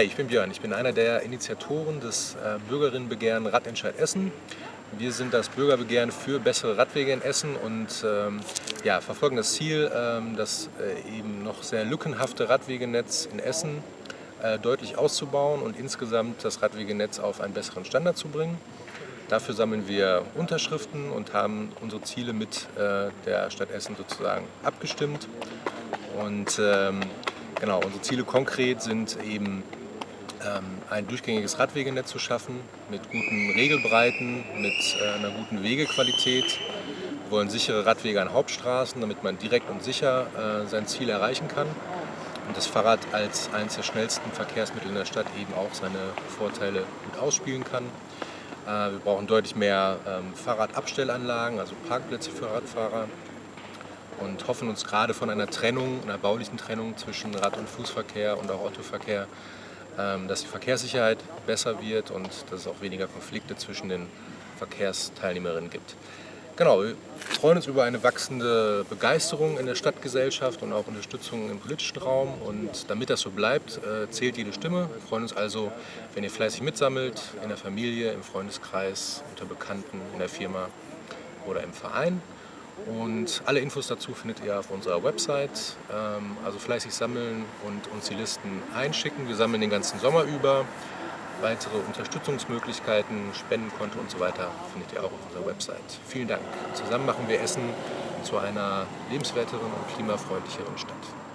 Ich bin Björn, ich bin einer der Initiatoren des äh, Bürgerinnenbegehren Radentscheid Essen. Wir sind das Bürgerbegehren für bessere Radwege in Essen und ähm, ja, verfolgen das Ziel, ähm, das äh, eben noch sehr lückenhafte Radwegenetz in Essen äh, deutlich auszubauen und insgesamt das Radwegenetz auf einen besseren Standard zu bringen. Dafür sammeln wir Unterschriften und haben unsere Ziele mit äh, der Stadt Essen sozusagen abgestimmt. Und ähm, genau, unsere Ziele konkret sind eben ein durchgängiges Radwegenetz zu schaffen mit guten Regelbreiten, mit äh, einer guten Wegequalität. Wir wollen sichere Radwege an Hauptstraßen, damit man direkt und sicher äh, sein Ziel erreichen kann. Und das Fahrrad als eines der schnellsten Verkehrsmittel in der Stadt eben auch seine Vorteile gut ausspielen kann. Äh, wir brauchen deutlich mehr ähm, Fahrradabstellanlagen, also Parkplätze für Radfahrer und hoffen uns gerade von einer Trennung, einer baulichen Trennung zwischen Rad- und Fußverkehr und auch Autoverkehr ähm, dass die Verkehrssicherheit besser wird und dass es auch weniger Konflikte zwischen den Verkehrsteilnehmerinnen gibt. Genau, wir freuen uns über eine wachsende Begeisterung in der Stadtgesellschaft und auch Unterstützung im politischen Raum. Und damit das so bleibt, äh, zählt jede Stimme. Wir freuen uns also, wenn ihr fleißig mitsammelt, in der Familie, im Freundeskreis, unter Bekannten, in der Firma oder im Verein. Und alle Infos dazu findet ihr auf unserer Website. Ähm, also fleißig sammeln und uns die Listen einschicken. Wir sammeln den ganzen Sommer über. Weitere Unterstützungsmöglichkeiten, Spendenkonto und so weiter findet ihr auch auf unserer Website. Vielen Dank. Zusammen machen wir Essen zu einer lebenswerteren und klimafreundlicheren Stadt.